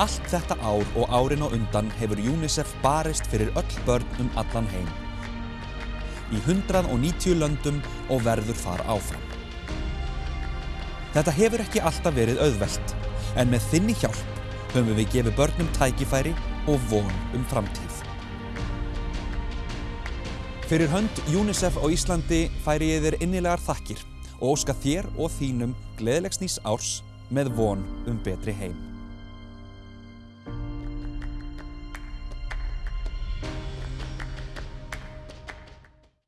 Allt þetta ár og árin á undan hefur UNICEF barist fyrir öll börn um allan heim. Í 190 löndum og verður þar áfram. Þetta hefur ekki alltaf verið auðvelt, en með þinni hjálp höfum við gefið börnum tækifæri og von um framtíð. Fyrir hönd UNICEF á Íslandi færi ég þér innilegar þakkir og óska þér og þínum gleðilegs nýs árs með von um betri heim.